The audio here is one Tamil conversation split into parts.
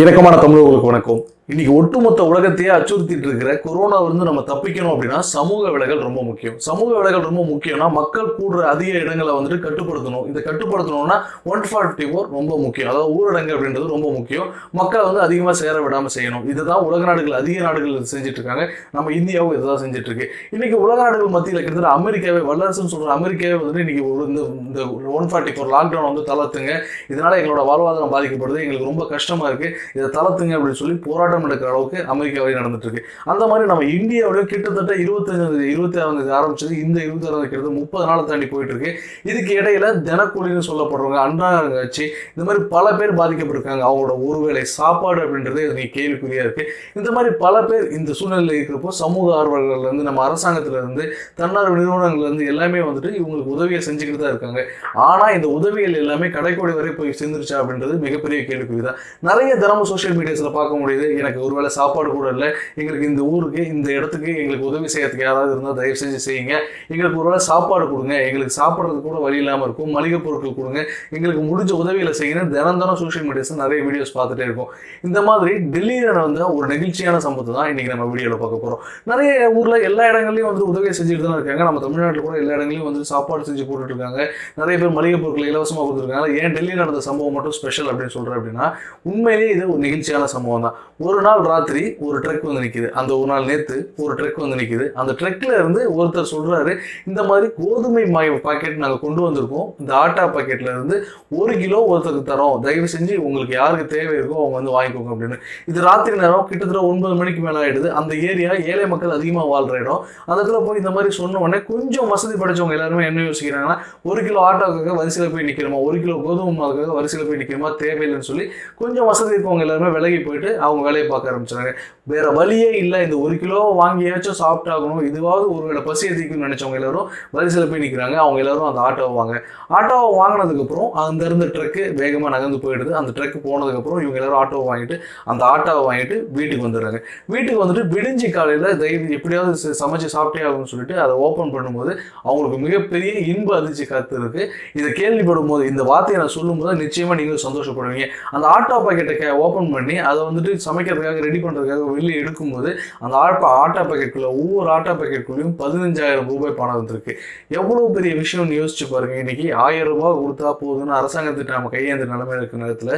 இணக்கமான தமிழர்களுக்கு வணக்கம். இன்னைக்கு ஒட்டுமொத்த உலகத்தையே அச்சுறுத்திட்டு இருக்கிற கொரோனா வந்து நம்ம தப்பிக்கணும் அப்படின்னா சமூக விலகல் ரொம்ப முக்கியம். சமூக விலகல் ரொம்ப முக்கியம்னா மக்கள் கூடுற அதிக இடங்களை வந்துட்டு கட்டுப்படுத்தணும். இதை கட்டுப்படுத்தணும்னா ஒன் ஃபார்ட்டி ஃபோர் ரொம்ப முக்கியம். அதாவது ஊரடங்கு அப்படின்றது ரொம்ப முக்கியம். மக்கள் வந்து அதிகமாக சேர விடாமல் செய்யணும். இதுதான் உலக நாடுகள் அதிக நாடுகள் செஞ்சுட்டு இருக்காங்க. நம்ம இந்தியாவும் இதுதான் செஞ்சுட்டு இருக்கு. இன்னைக்கு உலக நாடுகள் மத்தியில் கிட்டத்தட்ட அமெரிக்காவே வல்லரசுன்னு சொல்ற அமெரிக்காவே வந்துட்டு இன்னைக்கு இந்த இந்த ஒன் ஃபார்ட்டி ஃபோர் லாக்டவுன் வந்து தளர்த்துங்க. இதனால எங்களோட வாழ்வாதாரம் பாதிக்கப்படுது. எங்களுக்கு ரொம்ப கஷ்டமா இருக்கு. இதை தளர்த்துங்க அப்படின்னு சொல்லி போராட்டம் நடக்கிற அளவுக்கு அமெரிக்காவே நடந்துட்டு இருக்கு அந்த மாதிரி நம்ம இந்தியாவிலேயே கிட்டத்தட்ட இருபத்தஞ்சு இருபத்தி ஆறாம் ஆரம்பிச்சது இந்த இருபத்தி ஆறாம் கிட்டத்தட்ட முப்பது நாளை தாண்டி போயிட்டு இருக்கு இதுக்கு இடையில தினக்கூலின்னு சொல்லப்படுறவங்க அன்றாங்காட்சி இந்த மாதிரி பல பேர் பாதிக்கப்பட்டிருக்காங்க. அவங்களோட ஒருவேளை சாப்பாடு அப்படின்றது நீ கேள்விக்குறியா இருக்கு. இந்த மாதிரி பல பேர் இந்த சூழ்நிலையில் இருக்கிறப்போ சமூக ஆர்வலர்கள் இருந்து நம்ம அரசாங்கத்துல இருந்து தன்னார்வ நிறுவனங்கள்ல இருந்து எல்லாமே வந்துட்டு இவங்களுக்கு உதவியை செஞ்சுக்கிட்டு தான் இருக்காங்க. ஆனா இந்த உதவிகள் எல்லாமே கடைக்கோடி வரை போய் சேர்ந்துருச்சா அப்படின்றது மிகப்பெரிய கேள்விக்குறி தான் நிறைய தினமும் சோஷியல் மீடியாஸ்ல பார்க்க முடியுது. எனக்கு ஒருவேளை சாப்பாடு கூட இல்லை. எங்களுக்கு இந்த ஊருக்கு இந்த இடத்துக்கு எங்களுக்கு உதவி செய்யறதுக்கு யாராவது இருந்தால் தயவு செஞ்சு செய்யுங்க. எங்களுக்கு ஒருவேளை சாப்பாடு கொடுங்க. எங்களுக்கு சாப்பிட்றதுக்கு கூட வழி இல்லாமல் இருக்கும். மளிகை பொருட்கள் கொடுங்க. எங்களுக்கு முடிஞ்ச உதவிகளை செய்யணும் தினம் தினம் சோஷியல் மீடியாஸில் நிறைய வீடியோஸ் பார்த்துட்டே இருக்கும். இந்த மாதிரி டெல்லியில் வந்து ஒரு நெகிழ்ச்சியான சம்பவத்தை தான் இன்றைக்கி நம்ம வீடியோவில் பார்க்க போகிறோம் நிறைய ஊரில் எல்லா இடங்கள்லையும் வந்து உதவி செஞ்சுட்டு தான் இருக்காங்க. நம்ம தமிழ்நாட்டில் கூட எல்லா இடங்களையும் வந்து சாப்பாடு செஞ்சு போட்டுட்ருக்காங்க நிறைய பேர் மளிகை பொருட்களை இலவசமாக கொடுத்துருக்காங்க. ஏன் டெல்லியில் நடந்த சம்பவம் மட்டும் ஸ்பெஷல் அப்படின்னு சொல்கிறேன் அப்படின்னா உண்மையிலேயே இது ஒரு நெகிழ்ச்சியான சம்பவம் தான். ஒரு நாள் ராத்திரி ஒரு ட்ரக் வந்து நிற்கிது அந்த ஒரு நாள் நேற்று ஒரு ட்ரக் வந்து நிற்கிது அந்த ட்ரக்கில் இருந்து ஒருத்தர் சொல்கிறாரு இந்த மாதிரி கோதுமை மாய் பாக்கெட் நாங்கள் கொண்டு வந்திருக்கோம். இந்த ஆட்டா பாக்கெட்டில் இருந்து ஒரு கிலோ ஒருத்தருக்கு தரோம். தயவு செஞ்சு உங்களுக்கு யாருக்கு தேவை இருக்கோ அவங்க வந்து வாங்கிக்கோங்க அப்படின்னு. இது ராத்திரி நேரம் கிட்டத்தட்ட ஒன்பது மணிக்கு மேலே ஆகிடுது அந்த ஏரியா ஏழை மக்கள் அதிகமாக வாழ்கிற இடம். அந்த இடத்துல போய் இந்த மாதிரி சொன்ன உடனே கொஞ்சம் வசதி படைச்சவங்க எல்லாருமே என்ன யோசிக்கிறாங்கன்னா ஒரு கிலோ ஆட்டோக்காக வரிசையில் போய் நிற்கிறோமா ஒரு கிலோ கோதுமை மாவுக்காக வரிசையில் போய் நிற்கிறோமா தேவையில்லைன்னு சொல்லி கொஞ்சம் வசதி இருக்கவங்க எல்லாருமே விலகி போயிட்டு அவங்க வேலையை பார்க்க ஆரம்பிச்சாங்க வேற வழியே இல்லை. இந்த ஒரு கிலோ வாங்கியாச்சும் சாப்பிட்டாகணும். இதுவாவது ஒருவேளை பசி அதிகம்னு நினைச்சவங்க எல்லாரும் வரிசையில் போய் நிற்கிறாங்க அவங்க எல்லாரும் அந்த ஆட்டோவை வாங்க. ஆட்டோவை வாங்கினதுக்கப்புறம் அந்த இருந்த ட்ரக்கு வேகமாக நகர்ந்து போயிடுது. அந்த ட்ரக்கு போனதுக்கப்புறம் இவங்க எல்லாரும் ஆட்டோவை வாங்கிட்டு அந்த ஆட்டோவை வாங்கிட்டு வீட்டுக்கு வந்துடுறாங்க. வீட்டுக்கு வந்துட்டு விடிஞ்சு காலையில் தயவு எப்படியாவது சமைச்சு சாப்பிட்டே ஆகும்னு சொல்லிட்டு அதை ஓப்பன் பண்ணும்போது அவங்களுக்கு மிகப்பெரிய இன்ப அதிர்ச்சி காத்து இருக்கு இதை கேள்விப்படும் போது இந்த வார்த்தையை நான் சொல்லும்போது நிச்சயமா நீங்களும் சந்தோஷப்படுவீங்க. அந்த ஆட்டோ பாக்கெட்டை ஓப்பன் பண்ணி அதை வந்துட்டு சமைக்கிறதுக்காக ரெடி பண்ணுறதுக்காக வெளியே எடுக்கும்போது அந்த ஆட்டோ ஆட்டா பாக்கெட்டுக்குள்ள ஒவ்வொரு ஆட்டோ பாக்கெட்டுக்குள்ளேயும் பதினஞ்சாயிரம் ரூபாய் பணம் வந்திருக்கு. எவ்வளவு பெரிய விஷயம்னு யோசிச்சு பாருங்க. இன்னைக்கு ஆயிரம் ரூபாய் கொடுத்தா போதும்னு அரசாங்கத்திட்ட நம்ம கையேந்த நிலைமை இருக்கிற நேரத்துல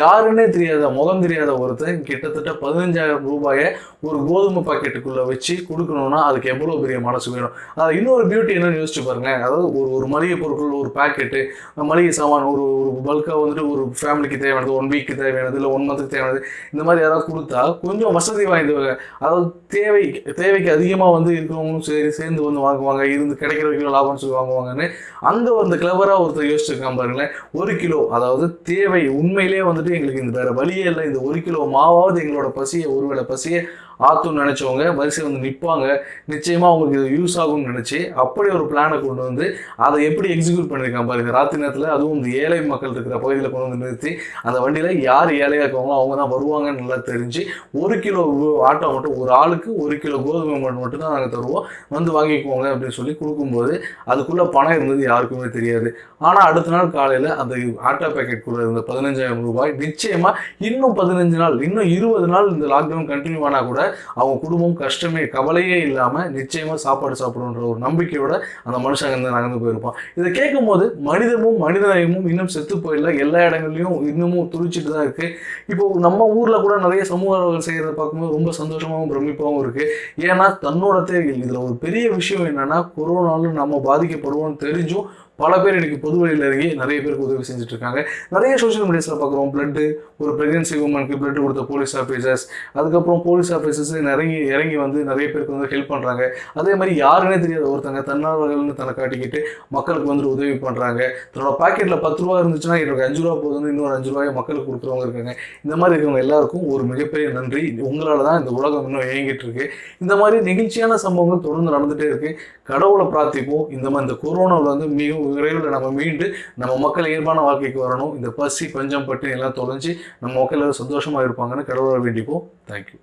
யாருன்னே தெரியாத முகம் தெரியாத ஒருத்தன் கிட்டத்தட்ட பதினஞ்சாயிரம் ரூபாயை ஒரு கோதுமை பாக்கெட்டுக்குள்ள வச்சு கொடுக்கணும்னா அதுக்கு எவ்வளவு பெரிய மனசு வேணும்? அது இன்னொரு பியூட்டி என்னன்னு யோசிச்சு பாருங்க. அதாவது ஒரு ஒரு மளிகை பொருட்கள் ஒரு பேக்கெட்டு மளிகை சாமான் ஒரு ஒரு பல்காக வந்துட்டு ஒரு ஃபேமிலிக்கு தேவையானது ஒன் வீக்கு தேவையானது இல்லை ஒன் மந்த்துக்கு தேவையானது இந்த மாதிரி யாராவது கொடுத்தா கொஞ்சம் வசதி வாய்ந்தவங்க அதாவது தேவை தேவைக்கு அதிகமாக வந்து இருக்கிறவங்களும் சரி சேர்ந்து வந்து வாங்குவாங்க. இருந்து கிடைக்கிற கிலோ லாபம்னு சொல்லி வாங்குவாங்கன்னு அங்கே வந்து கிளவராக ஒருத்தர் யோசிச்சிருக்கான் பாருங்களேன். ஒரு கிலோ அதாவது தேவை உண்மையிலே வந்துட்டு எங்களுக்கு இந்த வேற வழியே இல்லை. இந்த ஒரு கிலோ மாவாவது எங்களோட பசியை ஒருவேளை பசியை ஆத்தும்னு நினைச்சவங்க வரிசை வந்து நிற்பாங்க நிச்சயமாக அவங்களுக்கு இது யூஸ் ஆகும்னு நினச்சி அப்படி ஒரு பிளானை கொண்டு வந்து அதை எப்படி எக்ஸிக்யூட் பண்ணியிருக்காங்க பாருங்க. ராத்திரி நேரத்தில் அதுவும் இந்த ஏழை மக்கள் இருக்கிற பகுதியில் கொண்டு வந்து நிறுத்தி அந்த வண்டியில் யார் ஏழையாக இருக்காங்களோ அவங்க தான் வருவாங்கன்னு நல்லா தெரிஞ்சு ஒரு கிலோ ஆட்டோ மட்டும் ஒரு ஆளுக்கு ஒரு கிலோ கோதுமை மட்டும் மட்டும் தான் நாங்கள் தருவோம். வந்து வாங்கிக்கோங்க அப்படின்னு சொல்லி கொடுக்கும்போது அதுக்குள்ளே பணம் இருந்தது யாருக்குமே தெரியாது. ஆனால் அடுத்த நாள் காலையில் அந்த ஆட்டோ பேக்கெட் கூட இருந்த பதினஞ்சாயிரம் ரூபாய் நிச்சயமாக இன்னும் பதினஞ்சு நாள் இன்னும் இருபது நாள் இந்த லாக்டவுன் கண்டினியூ ஆனால் கூட அவங்க குடும்பம் கஷ்டமே கவலையே இல்லாம நிச்சயமா சாப்பாடு சாப்பிடுன்ற ஒரு நம்பிக்கையோட அந்த மனுஷங்க இருந்து நகர்ந்து போயிருப்பான். இதை கேட்கும் போது மனிதமும் மனிதநேயமும் இன்னும் செத்து போயிடல எல்லா இடங்கள்லயும் இன்னமும் துடிச்சிட்டு தான் இருக்கு. இப்போ நம்ம ஊர்ல கூட நிறைய சமூக ஆர்வலர்கள் செய்யறத பார்க்கும்போது ரொம்ப சந்தோஷமாவும் பிரமிப்பாகவும் இருக்கு. ஏன்னா தன்னோட தேவைகள். இதுல ஒரு பெரிய விஷயம் என்னன்னா கொரோனாலும் நம்ம பாதிக்கப்படுவோம்னு தெரிஞ்சும் பல பேர் இன்றைக்கி பொது வழியில் இறங்கி நிறைய பேருக்கு உதவி செஞ்சுட்டு இருக்காங்க நிறைய சோஷியல் மீடியாஸில் பார்க்குறோம் பிளட்டு ஒரு பிரெக்னன்சி உமனுக்கு பிளட் கொடுத்த போலீஸ் ஆஃபீஸர்ஸ் அதுக்கப்புறம் போலீஸ் ஆஃபீஸர்ஸ் இறங்கி இறங்கி வந்து நிறைய பேருக்கு வந்து ஹெல்ப் பண்ணுறாங்க அதே மாதிரி யாருன்னே தெரியாத ஒருத்தங்க தன்னார்வர்கள்னு தன்னை காட்டிக்கிட்டு மக்களுக்கு வந்து உதவி பண்ணுறாங்க தன்னோட பாக்கெட்டில் பத்து ரூபா இருந்துச்சுன்னா எனக்கு அஞ்சு ரூபா போதுன்னு இன்னொரு அஞ்சு ரூபாயை மக்களுக்கு கொடுக்குறவங்க இருக்காங்க. இந்த மாதிரி இருக்கிறவங்க எல்லாருக்கும் ஒரு மிகப்பெரிய நன்றி. உங்களால் தான் இந்த உலகம் இன்னும் இயங்கிட்டு இருக்கு. இந்த மாதிரி நெகிழ்ச்சியான சம்பவங்கள் தொடர்ந்து நடந்துகிட்டே இருக்கு. கடவுளை பிரார்த்திப்போம். இந்த மாதிரி இந்த கொரோனாவில் வந்து மிகவும் விரைவில் நம்ம மீண்டு நம்ம மக்கள் இயல்பான வாழ்க்கைக்கு வரணும். இந்த பசி பஞ்சம் பட்டு எல்லாம் தொலைஞ்சு நம்ம மக்கள் சந்தோஷமாக சந்தோஷமா இருப்பாங்கன்னு கடவுளை வேண்டிப்போம். தேங்க்யூ